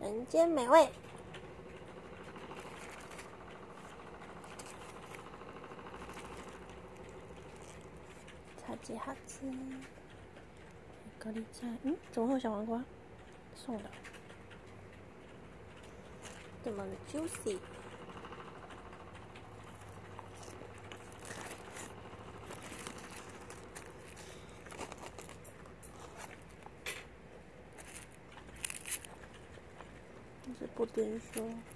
人间美味，超级好吃。高丽菜，嗯，怎么会有小黄瓜？送的，怎么 juicy。这是布丁说。